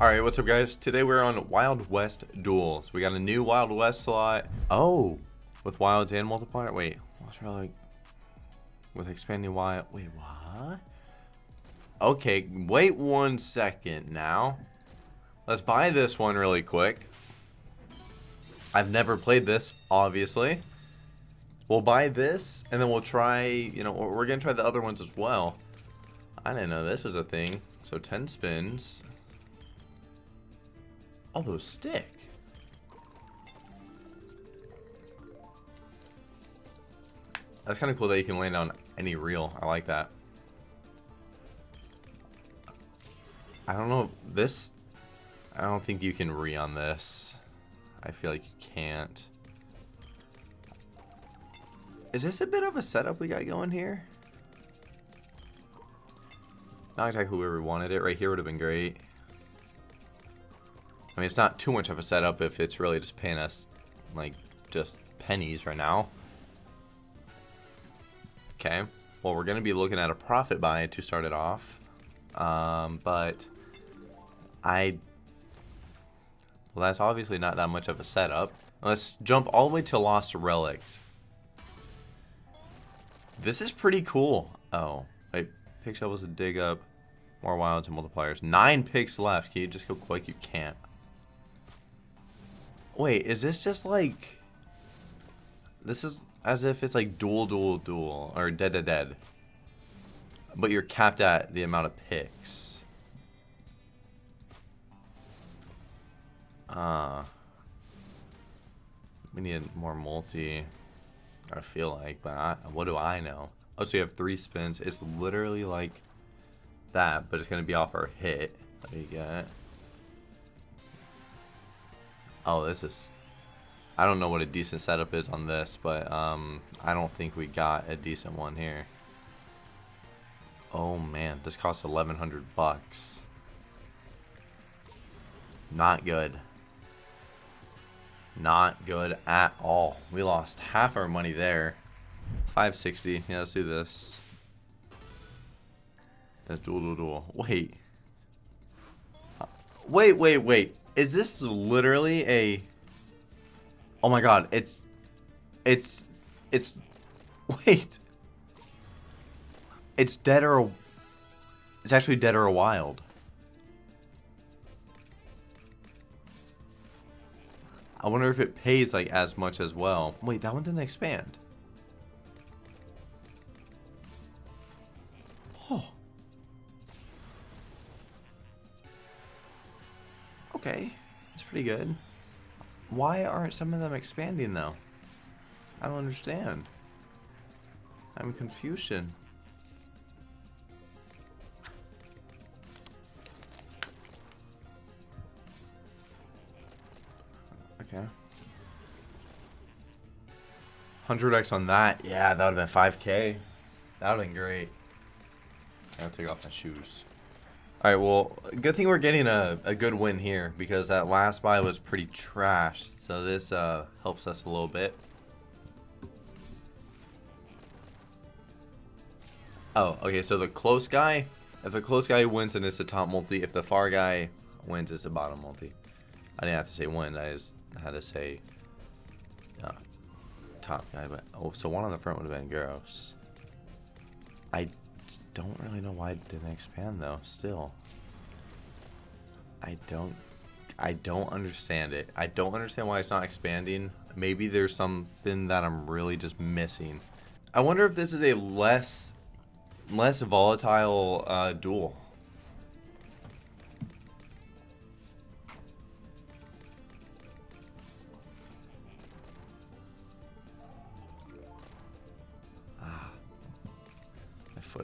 Alright, what's up guys? Today we're on Wild West Duels. We got a new Wild West slot. Oh! With wilds and multiplier? Wait, what's like with expanding wild wait what? Okay, wait one second now. Let's buy this one really quick. I've never played this, obviously. We'll buy this, and then we'll try, you know, we're to try the other ones as well. I didn't know this was a thing. So 10 spins. Those stick. That's kind of cool that you can land on any reel. I like that. I don't know. This... I don't think you can re on this. I feel like you can't. Is this a bit of a setup we got going here? Not exactly we wanted it. Right here would have been great. I mean, it's not too much of a setup if it's really just paying us, like, just pennies right now. Okay. Well, we're going to be looking at a profit buy to start it off. Um, but I... Well, that's obviously not that much of a setup. Let's jump all the way to Lost Relics. This is pretty cool. Oh, wait. Pick shovels to dig up more wilds and multipliers. Nine picks left. Can you just go quick? You can't. Wait, is this just like... This is as if it's like duel, duel, duel. Or dead, dead, dead. But you're capped at the amount of picks. Ah. Uh, we need more multi. I feel like, but I, what do I know? Oh, so you have three spins. It's literally like that, but it's going to be off our hit. What do you get? Oh, this is... I don't know what a decent setup is on this, but um, I don't think we got a decent one here. Oh man, this costs 1100 bucks. Not good. Not good at all. We lost half our money there. 560. Yeah, let's do this. That's duel, duel, duel. Wait. Wait, wait, wait. Is this literally a... Oh my god, it's... It's... It's... Wait. It's dead or... It's actually dead or wild. I wonder if it pays like as much as well. Wait, that one didn't expand. Oh. Okay, that's pretty good. Why aren't some of them expanding though? I don't understand. I'm confusion. Okay. 100x on that. Yeah, that would have been 5k. That would have been great. I'll take off my shoes. Alright, well, good thing we're getting a, a good win here because that last buy was pretty trash. So this uh, helps us a little bit. Oh, okay, so the close guy, if the close guy wins, then it's the top multi. If the far guy wins, it's the bottom multi. I didn't have to say win, I just had to say uh, top guy. But Oh, so one on the front would have been gross. I don't really know why it didn't expand though, still. I don't I don't understand it. I don't understand why it's not expanding. Maybe there's something that I'm really just missing. I wonder if this is a less less volatile uh, duel.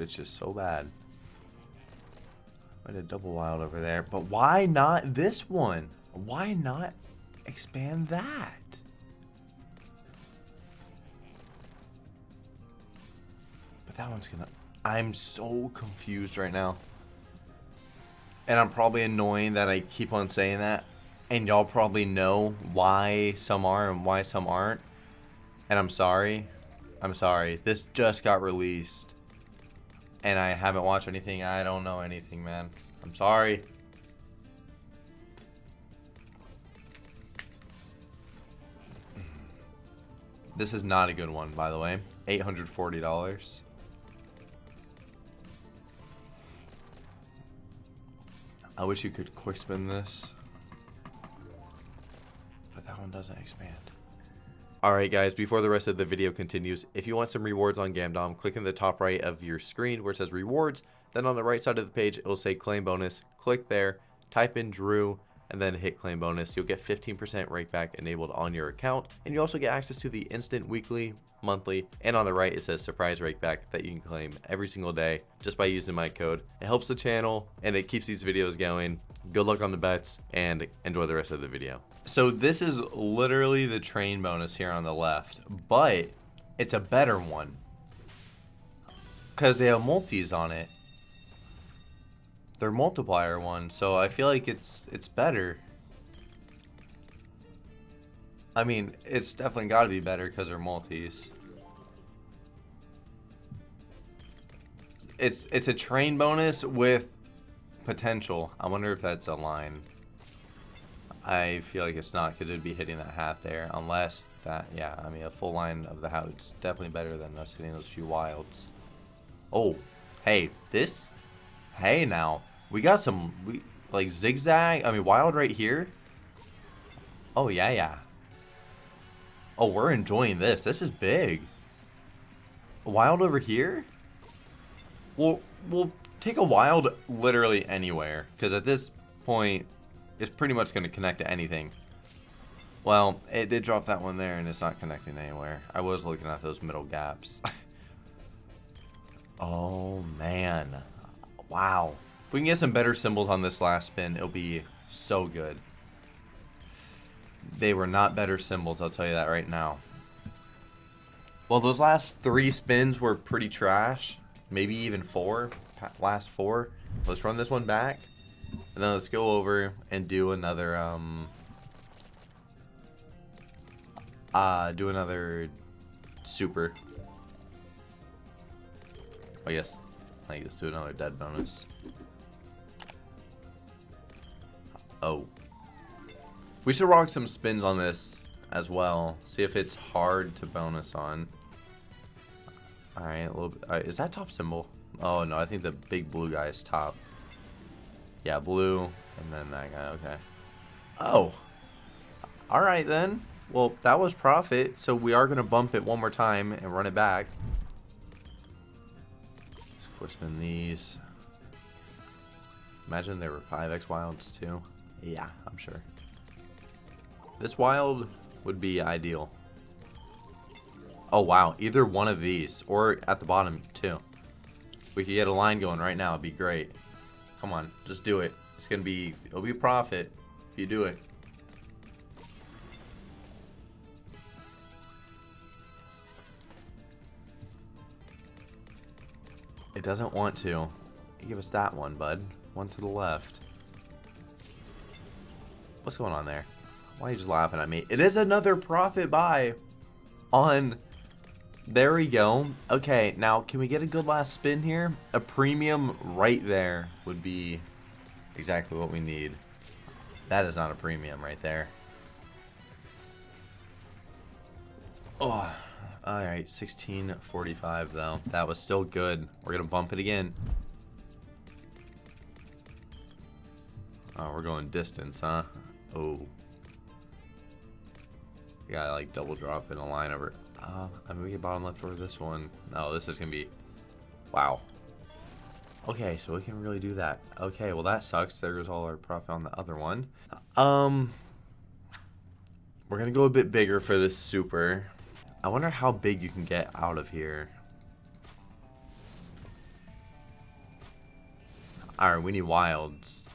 Footage is so bad. I did double wild over there. But why not this one? Why not expand that? But that one's gonna... I'm so confused right now. And I'm probably annoying that I keep on saying that. And y'all probably know why some are and why some aren't. And I'm sorry. I'm sorry. This just got released and I haven't watched anything. I don't know anything, man. I'm sorry. This is not a good one, by the way. $840. I wish you could quick spin this. But that one doesn't expand. Alright guys, before the rest of the video continues, if you want some rewards on Gamdom, click in the top right of your screen where it says rewards. Then on the right side of the page, it will say claim bonus. Click there, type in Drew, and then hit claim bonus. You'll get 15% rakeback enabled on your account. And you also get access to the instant weekly, monthly, and on the right it says surprise rakeback that you can claim every single day just by using my code. It helps the channel and it keeps these videos going. Good luck on the bets and enjoy the rest of the video. So this is literally the train bonus here on the left, but it's a better one because they have multis on it They're multiplier one, so I feel like it's it's better. I mean, it's definitely got to be better because they're multis. It's it's a train bonus with potential. I wonder if that's a line. I feel like it's not because it'd be hitting that hat there, unless that. Yeah, I mean a full line of the hat is definitely better than us hitting those few wilds. Oh, hey, this. Hey now, we got some, we like zigzag. I mean, wild right here. Oh yeah, yeah. Oh, we're enjoying this. This is big. Wild over here. We'll we'll take a wild literally anywhere because at this point, it's pretty much going to connect to anything. Well, it did drop that one there and it's not connecting anywhere. I was looking at those middle gaps. oh, man. Wow. If we can get some better symbols on this last spin, it'll be so good. They were not better symbols, I'll tell you that right now. Well, those last three spins were pretty trash. Maybe even four. Last four. Let's run this one back. And then let's go over and do another, um... Uh, do another super. Oh, yes. I guess do another dead bonus. Oh. We should rock some spins on this as well. See if it's hard to bonus on. Alright, a little bit. Right, is that top symbol? Oh, no, I think the big blue guy is top. Yeah, blue, and then that guy, okay. Oh. Alright, then. Well, that was profit, so we are going to bump it one more time and run it back. Let's spin these. Imagine there were 5x wilds, too. Yeah, I'm sure. This wild would be ideal. Oh, wow. Either one of these. Or at the bottom, too. We could get a line going right now. It'd be great. Come on. Just do it. It's to be... It'll be a profit if you do it. It doesn't want to. Give us that one, bud. One to the left. What's going on there? Why are you just laughing at me? It is another profit buy on... There we go. Okay, now can we get a good last spin here? A premium right there would be exactly what we need. That is not a premium right there. Oh, alright, 1645 though. That was still good. We're to bump it again. Oh, we're going distance, huh? Oh. Gotta like double drop in a line over. Uh, I mean, we get bottom left for this one. No, this is gonna be. Wow. Okay, so we can really do that. Okay, well that sucks. There There's all our profit on the other one. Um, we're gonna go a bit bigger for this super. I wonder how big you can get out of here. Alright, we need wilds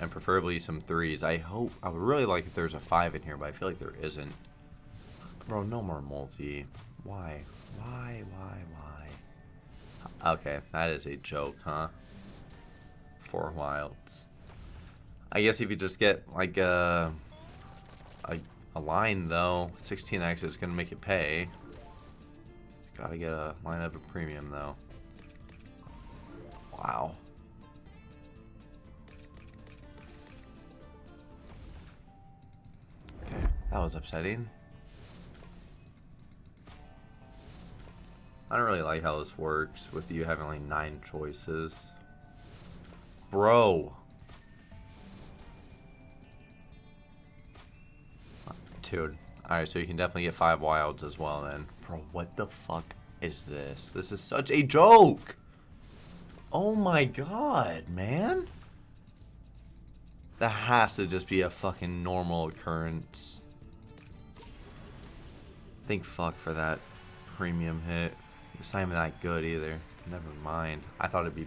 and preferably some threes. I hope, I would really like if there's a five in here, but I feel like there isn't. Bro, no more multi. Why? Why, why, why? Okay, that is a joke, huh? Four wilds. I guess if you just get, like, a, a, a line, though, 16x is going to make it pay. Gotta get a line of a premium, though. Wow. Okay, that was upsetting. I don't really like how this works with you having like nine choices. Bro. Dude. Alright, so you can definitely get five wilds as well then. Bro, what the fuck is this? This is such a joke! Oh my god, man. That has to just be a fucking normal occurrence. Think fuck for that premium hit. It's not even that good either. Never mind. I thought it'd be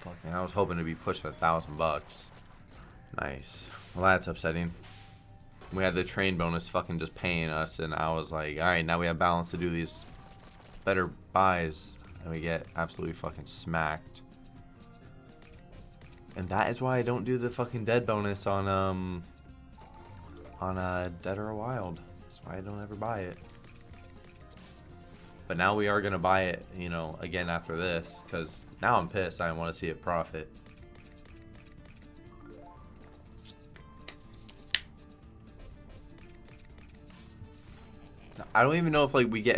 fucking. I was hoping to be pushing a thousand bucks. Nice. Well, that's upsetting. We had the train bonus fucking just paying us, and I was like, alright, now we have balance to do these better buys. And we get absolutely fucking smacked. And that is why I don't do the fucking dead bonus on, um, on, uh, Dead or Wild. That's why I don't ever buy it. But now we are going to buy it, you know, again after this. Because now I'm pissed. I want to see it profit. I don't even know if, like, we get,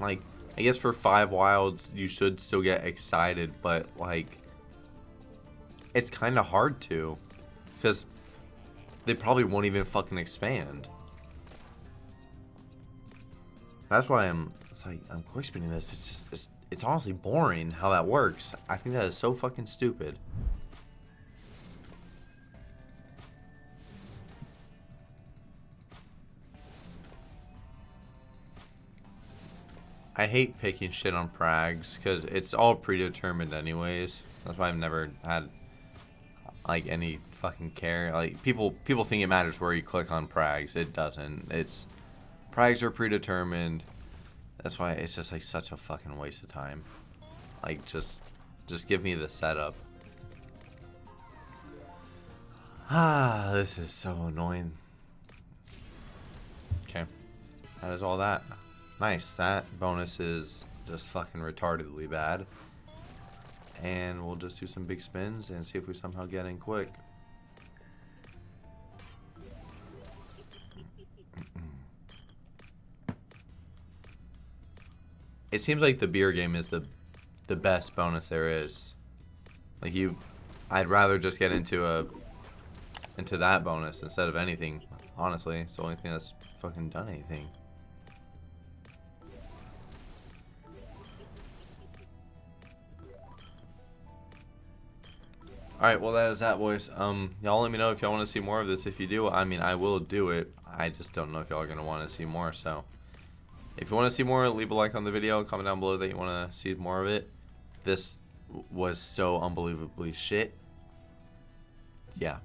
like, I guess for five wilds, you should still get excited. But, like, it's kind of hard to. Because they probably won't even fucking expand. That's why I'm like I'm quick spinning this. It's just it's it's honestly boring how that works. I think that is so fucking stupid. I hate picking shit on Prags because it's all predetermined anyways. That's why I've never had like any fucking care. Like people people think it matters where you click on Prags. It doesn't. It's Prags are predetermined. That's why it's just like such a fucking waste of time. Like just just give me the setup. Ah, this is so annoying. Okay. That is all that. Nice. That bonus is just fucking retardedly bad. And we'll just do some big spins and see if we somehow get in quick. It seems like the beer game is the the best bonus there is. Like you, I'd rather just get into a into that bonus instead of anything. Honestly, it's the only thing that's fucking done anything. Alright, well that is that, boys. Um, y'all let me know if y'all want to see more of this. If you do, I mean, I will do it. I just don't know if y'all are going to want to see more, so... If you want to see more, leave a like on the video. Comment down below that you want to see more of it. This was so unbelievably shit. Yeah.